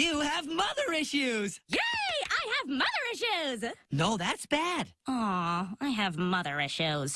You have mother issues. Yay! I have mother issues! No, that's bad. Aw, I have mother issues.